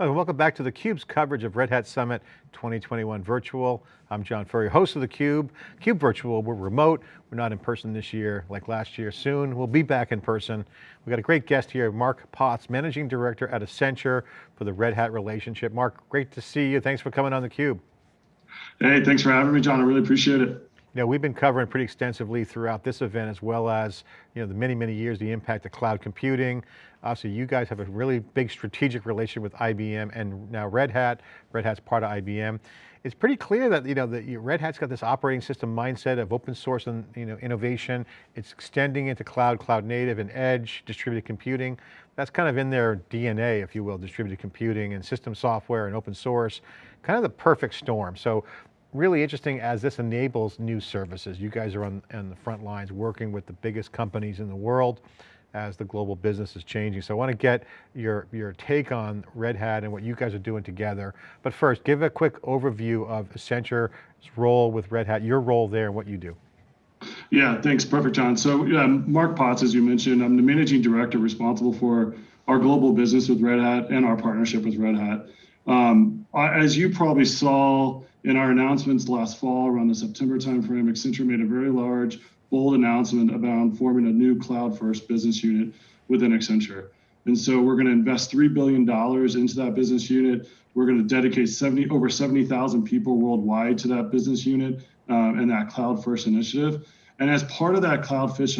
Welcome back to theCUBE's coverage of Red Hat Summit 2021 Virtual. I'm John Furrier, host of theCUBE. CUBE Cube Virtual, we're remote, we're not in person this year like last year. Soon, we'll be back in person. We've got a great guest here, Mark Potts, Managing Director at Accenture for the Red Hat relationship. Mark, great to see you. Thanks for coming on theCUBE. Hey, thanks for having me, John. I really appreciate it. Yeah, we've been covering pretty extensively throughout this event as well as you know, the many, many years, the impact of cloud computing. Obviously you guys have a really big strategic relationship with IBM and now Red Hat. Red Hat's part of IBM. It's pretty clear that you know the Red Hat's got this operating system mindset of open source and you know innovation. It's extending into cloud, cloud native, and edge, distributed computing. That's kind of in their DNA, if you will, distributed computing and system software and open source, kind of the perfect storm. So really interesting as this enables new services. You guys are on, on the front lines working with the biggest companies in the world as the global business is changing. So I want to get your, your take on Red Hat and what you guys are doing together. But first, give a quick overview of Accenture's role with Red Hat, your role there and what you do. Yeah, thanks, perfect, John. So yeah, Mark Potts, as you mentioned, I'm the managing director responsible for our global business with Red Hat and our partnership with Red Hat. Um, as you probably saw in our announcements last fall around the September timeframe, Accenture made a very large, bold announcement about forming a new cloud-first business unit within Accenture. And so we're going to invest $3 billion into that business unit. We're going to dedicate 70, over 70,000 people worldwide to that business unit uh, and that cloud first initiative. And as part of that cloud first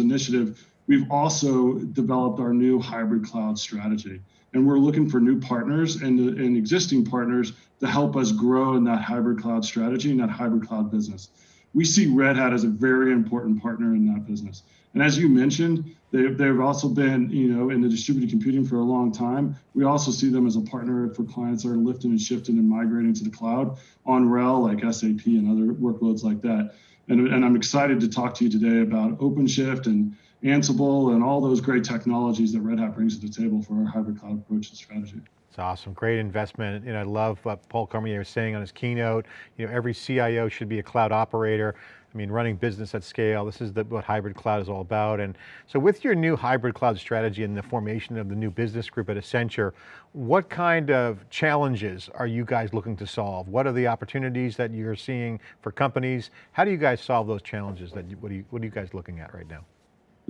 initiative, we've also developed our new hybrid cloud strategy and we're looking for new partners and, and existing partners to help us grow in that hybrid cloud strategy and that hybrid cloud business. We see Red Hat as a very important partner in that business. And as you mentioned, they, they've also been, you know, in the distributed computing for a long time. We also see them as a partner for clients that are lifting and shifting and migrating to the cloud on RHEL, like SAP and other workloads like that. And, and I'm excited to talk to you today about OpenShift and Ansible, and all those great technologies that Red Hat brings to the table for our hybrid cloud approach and strategy. It's awesome, great investment. And I love what Paul Cormier was saying on his keynote. You know, every CIO should be a cloud operator. I mean, running business at scale, this is the, what hybrid cloud is all about. And so with your new hybrid cloud strategy and the formation of the new business group at Accenture, what kind of challenges are you guys looking to solve? What are the opportunities that you're seeing for companies? How do you guys solve those challenges? That you, what, are you, what are you guys looking at right now?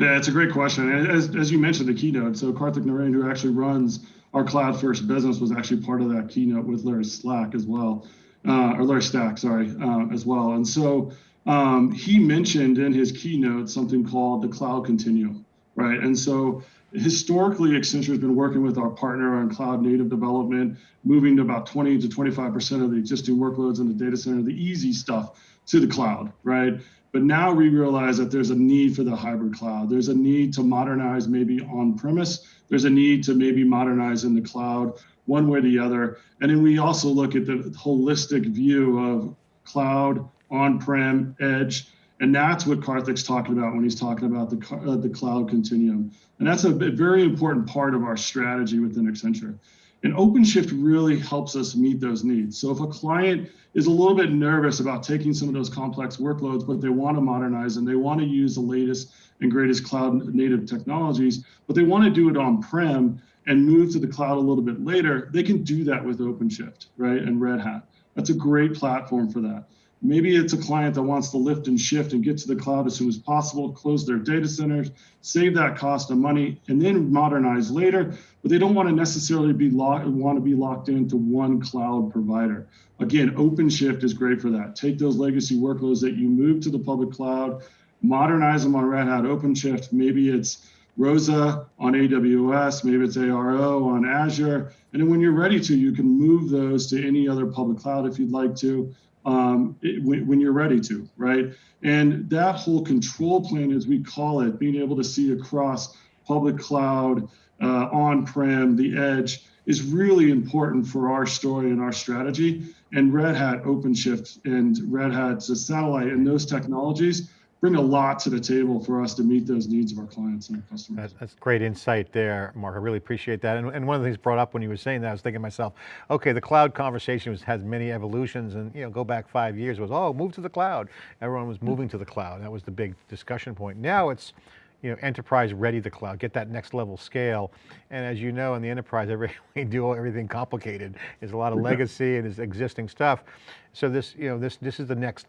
Yeah, it's a great question. As, as you mentioned, the keynote, so Karthik Narain, who actually runs our cloud first business, was actually part of that keynote with Larry Slack as well, uh, or Larry Stack, sorry, uh, as well. And so um, he mentioned in his keynote something called the cloud continuum, right? And so historically, Accenture has been working with our partner on cloud native development, moving to about 20 to 25% of the existing workloads in the data center, the easy stuff to the cloud, right? But now we realize that there's a need for the hybrid cloud. There's a need to modernize maybe on premise. There's a need to maybe modernize in the cloud, one way or the other. And then we also look at the holistic view of cloud, on-prem, edge, and that's what Karthik's talking about when he's talking about the, uh, the cloud continuum. And that's a very important part of our strategy within Accenture. And OpenShift really helps us meet those needs. So if a client is a little bit nervous about taking some of those complex workloads, but they want to modernize and they want to use the latest and greatest cloud native technologies, but they want to do it on-prem and move to the cloud a little bit later, they can do that with OpenShift, right, and Red Hat. That's a great platform for that. Maybe it's a client that wants to lift and shift and get to the cloud as soon as possible, close their data centers, save that cost of money, and then modernize later. But they don't want to necessarily be locked, want to be locked into one cloud provider. Again, OpenShift is great for that. Take those legacy workloads that you move to the public cloud, modernize them on Red Hat OpenShift. Maybe it's ROSA on AWS, maybe it's ARO on Azure. And then when you're ready to, you can move those to any other public cloud if you'd like to um, it, when, when, you're ready to, right? And that whole control plane, as we call it, being able to see across public cloud, uh, on-prem, the edge, is really important for our story and our strategy. And Red Hat OpenShift and Red Hat's satellite and those technologies bring a lot to the table for us to meet those needs of our clients and our customers. That's, great insight there, Mark. I really appreciate that. And, and, one of the things brought up when you were saying that, I was thinking to myself, okay, the cloud conversation was, has many evolutions and you know, go back five years was, oh, move to the cloud. Everyone was moving to the cloud. That was the big discussion point. Now it's, you know, enterprise ready the cloud, get that next level scale. And as you know, in the enterprise, every, we do everything complicated. There's a lot of legacy and there's existing stuff. So this, you know, this, this is the next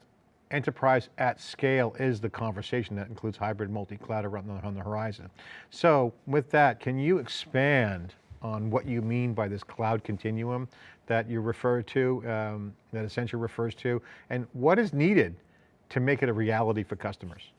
enterprise at scale is the conversation that includes hybrid multi-cloud the, on the horizon. So with that, can you expand on what you mean by this cloud continuum that you refer to, um, that Accenture refers to, and what is needed to make it a reality for customers?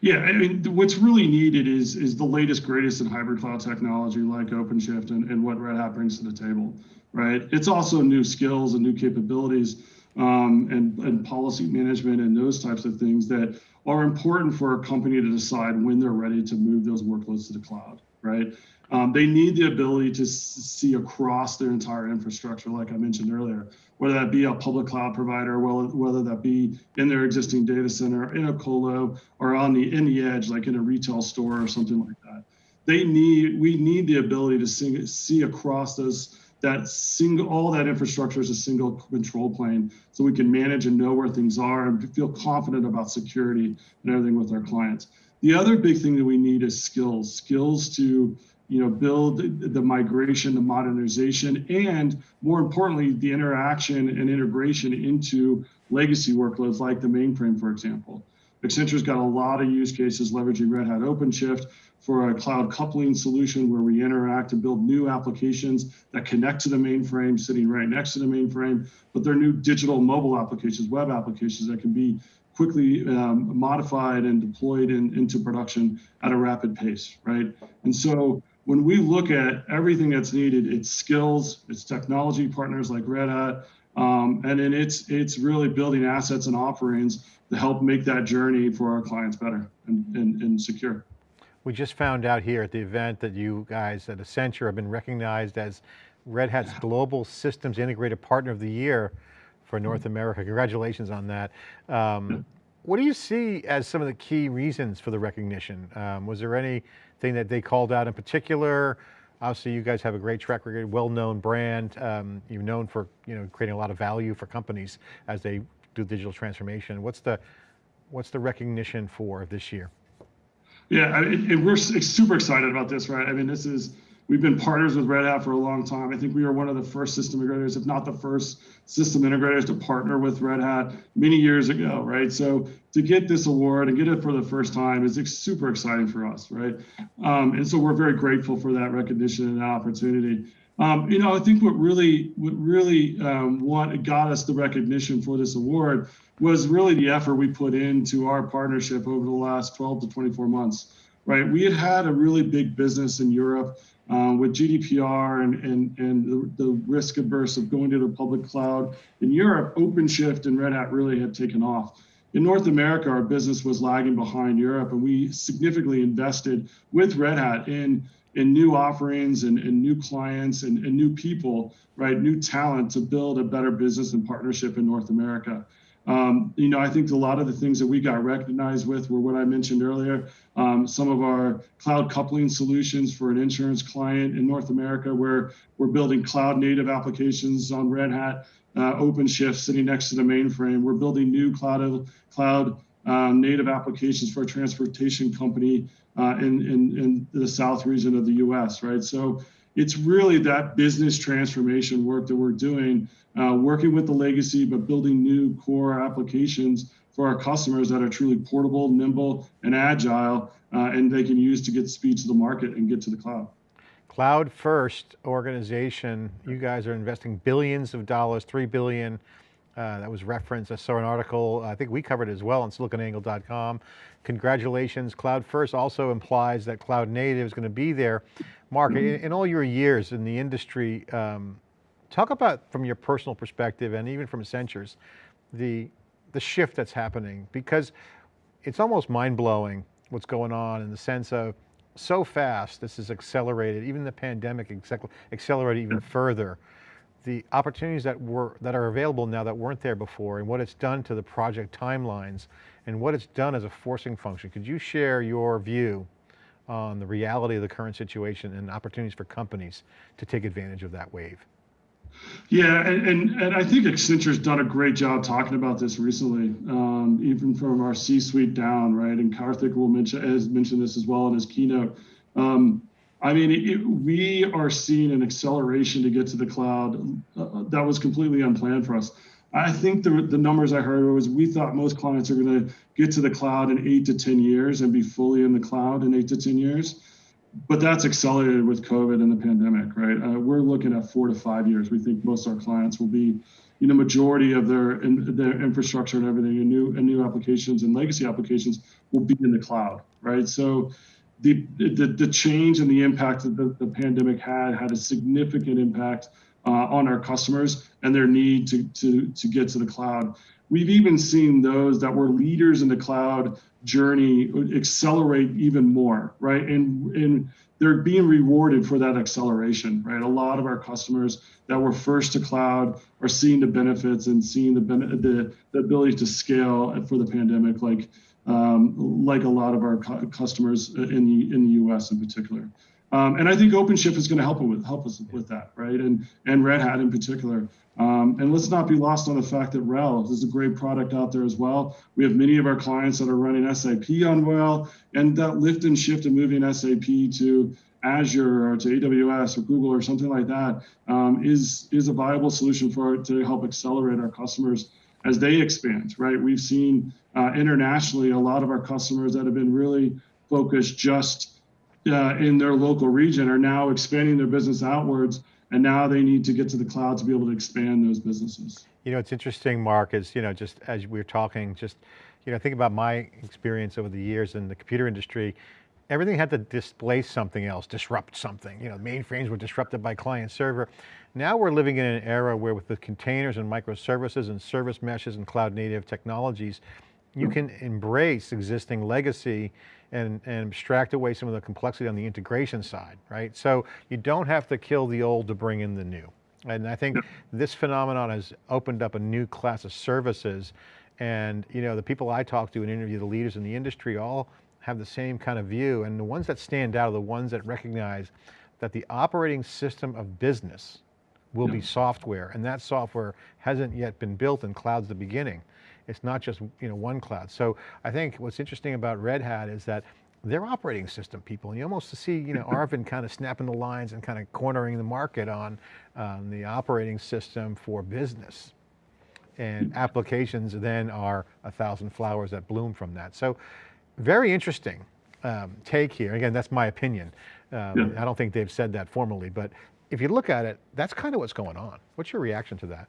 Yeah, I mean, what's really needed is is the latest, greatest in hybrid cloud technology like OpenShift and, and what Red Hat brings to the table, right? It's also new skills and new capabilities um, and, and policy management and those types of things that are important for a company to decide when they're ready to move those workloads to the cloud, right? Um, they need the ability to see across their entire infrastructure, like I mentioned earlier, whether that be a public cloud provider, whether that be in their existing data center, in a colo, or on the in the edge, like in a retail store or something like that. They need we need the ability to see, see across those that single all that infrastructure is a single control plane so we can manage and know where things are and feel confident about security and everything with our clients the other big thing that we need is skills skills to you know, build the migration, the modernization, and more importantly, the interaction and integration into legacy workloads like the mainframe, for example. Accenture's got a lot of use cases leveraging Red Hat OpenShift for a cloud coupling solution where we interact and build new applications that connect to the mainframe, sitting right next to the mainframe, but they're new digital mobile applications, web applications that can be quickly um, modified and deployed in, into production at a rapid pace, right? And so when we look at everything that's needed, it's skills, it's technology partners like Red Hat, um, and then it's it's really building assets and offerings to help make that journey for our clients better and, and, and secure. We just found out here at the event that you guys at Accenture have been recognized as Red Hat's Global Systems Integrated Partner of the Year for North mm-hmm. America. Congratulations on that. Um, what do you see as some of the key reasons for the recognition? Um, was there anything that they called out in particular? Obviously you guys have a great track record, well-known brand. Um, you're known for you know creating a lot of value for companies as they do digital transformation. What's the, what's the recognition for this year? Yeah, it, we're super excited about this, right? I mean, this is, we've been partners with Red Hat for a long time. I think we are one of the first system integrators, if not the first system integrators to partner with Red Hat many years ago, right? So to get this award and get it for the first time is super exciting for us, right? Um, and so we're very grateful for that recognition and that opportunity. Um, you know, I think what really, what really um, what got us the recognition for this award was really the effort we put into our partnership over the last 12 to 24 months. Right, we had had a really big business in Europe uh, with GDPR and and and the, the risk averse of going to the public cloud in Europe. OpenShift and Red Hat really had taken off. In North America, our business was lagging behind Europe, and we significantly invested with Red Hat in in new offerings and, and new clients and, and new people, right? New talent to build a better business and partnership in North America. Um, you know, I think a lot of the things that we got recognized with were what I mentioned earlier. Um, some of our cloud coupling solutions for an insurance client in North America, where we're building cloud native applications on Red Hat, uh, OpenShift sitting next to the mainframe. We're building new cloud cloud um, native applications for a transportation company uh, in, in, in the south region of the U.S. Right, so it's really that business transformation work that we're doing uh, working with the legacy, but building new core applications for our customers that are truly portable, nimble, and agile, uh, and they can use to get speed to the market and get to the cloud. Cloud first organization, you guys are investing billions of dollars, three billion, uh, that was referenced. I saw an article, I think we covered it as well on siliconangle.com. Congratulations, cloud first also implies that cloud native is going to be there. Mark, mm -hmm. in, in, all your years in the industry, um, Talk about, from your personal perspective and even from Accenture's, the, the shift that's happening because it's almost mind-blowing what's going on in the sense of so fast this is accelerated, even the pandemic accelerated even further. The opportunities that were that are available now that weren't there before and what it's done to the project timelines and what it's done as a forcing function. Could you share your view on the reality of the current situation and opportunities for companies to take advantage of that wave? Yeah, and, and, and I think Accenture's done a great job talking about this recently, um, even from our C-suite down, right? And Karthik will mention has mentioned this as well in his keynote. Um, I mean, it, we are seeing an acceleration to get to the cloud uh, that was completely unplanned for us. I think the, the numbers I heard was we thought most clients are going to get to the cloud in eight to 10 years and be fully in the cloud in eight to 10 years. But that's accelerated with COVID and the pandemic, right? Uh, we're looking at four to five years. We think most of our clients will be, you know, majority of their in, their infrastructure and everything, and new and new applications and legacy applications will be in the cloud, right? So the, the, the change and the impact that the, the pandemic had had a significant impact uh, on our customers and their need to, to, to get to the cloud. We've even seen those that were leaders in the cloud journey accelerate even more, right? And, and they're being rewarded for that acceleration, right? A lot of our customers that were first to cloud are seeing the benefits and seeing the, the, the ability to scale for the pandemic, like um, like a lot of our cu customers in the in the U.S. in particular. Um, and I think OpenShift is going to help with help us with that, right? And and Red Hat in particular. Um, and let's not be lost on the fact that RHEL is a great product out there as well. We have many of our clients that are running SAP on RHEL, and that lift and shift of moving SAP to Azure or to AWS or Google or something like that um, is is a viable solution for to help accelerate our customers as they expand, right? We've seen uh, internationally a lot of our customers that have been really focused just uh, in their local region are now expanding their business outwards and now they need to get to the cloud to be able to expand those businesses. You know, it's interesting, Mark, is, you know, just as we're talking, just, you know, think about my experience over the years in the computer industry, everything had to displace something else, disrupt something. You know, mainframes were disrupted by client server. Now we're living in an era where with the containers and microservices and service meshes and cloud native technologies, you can embrace existing legacy and, and abstract away some of the complexity on the integration side, right? So you don't have to kill the old to bring in the new. And I think this phenomenon has opened up a new class of services and you know, the people I talk to and interview, the leaders in the industry all have the same kind of view. And the ones that stand out are the ones that recognize that the operating system of business will yeah. be software and that software hasn't yet been built and cloud's the beginning. It's not just you know one cloud. So I think what's interesting about Red Hat is that they're operating system people. And you almost see, you know, Arvind kind of snapping the lines and kind of cornering the market on um, the operating system for business. And applications then are a thousand flowers that bloom from that. So very interesting um, take here. Again, that's my opinion. Um, yeah. I don't think they've said that formally, but if you look at it, that's kind of what's going on. What's your reaction to that?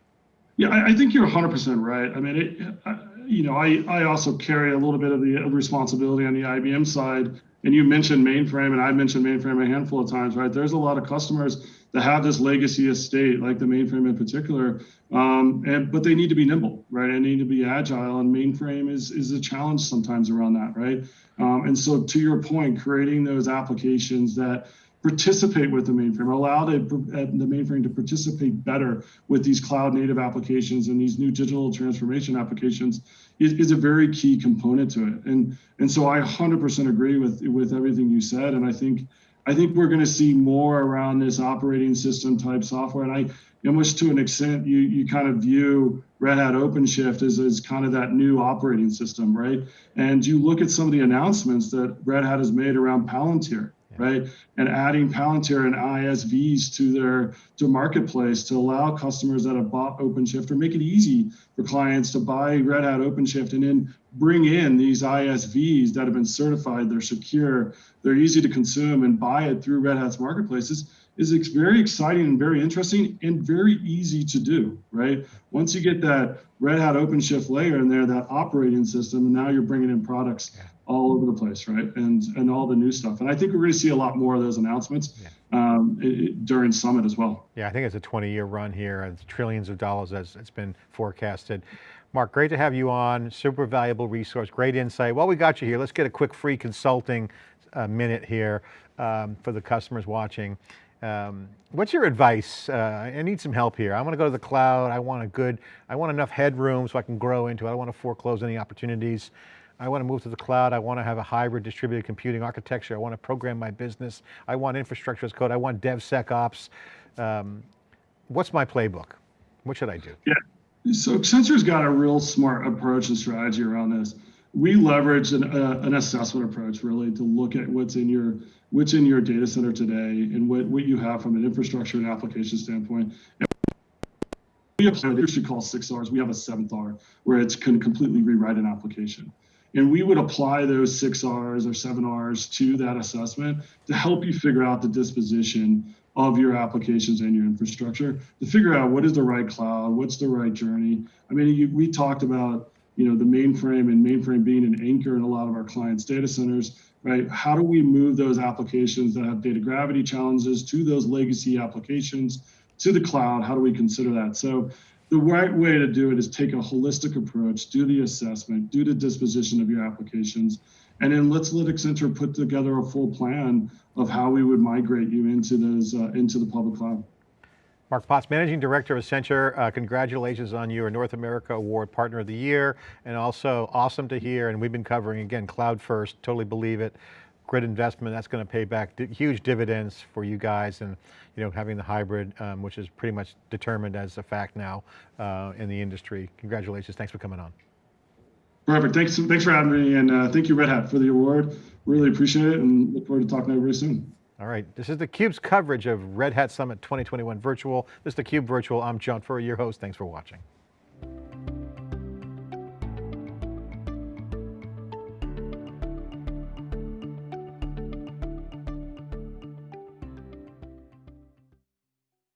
Yeah, I, I think you're 100% right. I mean, it, I, you know, I, I also carry a little bit of the responsibility on the IBM side. And you mentioned mainframe, and I mentioned mainframe a handful of times, right? There's a lot of customers that have this legacy estate, like the mainframe in particular, um, and but they need to be nimble, right? And need to be agile, and mainframe is is a challenge sometimes around that, right? Um, and so, to your point, creating those applications that participate with the mainframe, allow the, uh, the mainframe to participate better with these cloud native applications and these new digital transformation applications is, is a very key component to it. And, and so I 100% agree with, with everything you said. And I think, I think we're going to see more around this operating system type software. And I, almost to an extent, you, you kind of view Red Hat OpenShift as, as kind of that new operating system, right? And you look at some of the announcements that Red Hat has made around Palantir, right? And adding Palantir and ISVs to their to marketplace to allow customers that have bought OpenShift or make it easy for clients to buy Red Hat OpenShift and then bring in these ISVs that have been certified, they're secure, they're easy to consume and buy it through Red Hat's marketplaces is very exciting and very interesting and very easy to do, right? Once you get that Red Hat OpenShift layer in there, that operating system, and now you're bringing in products yeah all over the place, right? And and all the new stuff. And I think we're going to see a lot more of those announcements yeah. um, it, during Summit as well. Yeah, I think it's a 20 year run here, and trillions of dollars as it's been forecasted. Mark, great to have you on, super valuable resource, great insight. While we got you here, let's get a quick free consulting uh, minute here um, for the customers watching. Um, what's your advice? Uh, I need some help here. I want to go to the cloud. I want a good, I want enough headroom so I can grow into it. I don't want to foreclose any opportunities. I want to move to the cloud. I want to have a hybrid distributed computing architecture. I want to program my business. I want infrastructure as code. I want DevSecOps. Um, what's my playbook? What should I do? So Accenture's got a real smart approach and strategy around this. We leverage an, uh, an assessment approach really to look at what's in your what's in your data center today and what, what you have from an infrastructure and application standpoint. And we we call six R's. We have a seventh R where it's can completely rewrite an application. And we would apply those six R's or seven R's to that assessment to help you figure out the disposition of your applications and your infrastructure to figure out what is the right cloud, what's the right journey. I mean, you, we talked about you know the mainframe and mainframe being an anchor in a lot of our clients' data centers, right? How do we move those applications that have data gravity challenges to those legacy applications to the cloud? How do we consider that? So the right way to do it is take a holistic approach, do the assessment, do the disposition of your applications, and then let's let Accenture put together a full plan of how we would migrate you into those uh, into the public cloud. Mark Potts, Managing Director of Accenture, uh, congratulations on your North America Award Partner of the Year, and also awesome to hear, and we've been covering, again, cloud first, totally believe it, grid investment, that's going to pay back huge dividends for you guys, and you know, having the hybrid, um, which is pretty much determined as a fact now uh, in the industry. Congratulations, thanks for coming on. Perfect. Thanks. Thanks for having me, and uh, thank you, Red Hat, for the award. Really appreciate it, and look forward to talking to very soon. All right, this is theCUBE's coverage of Red Hat Summit 2021 Virtual. This is theCUBE Virtual, I'm John Furrier, your host, thanks for watching.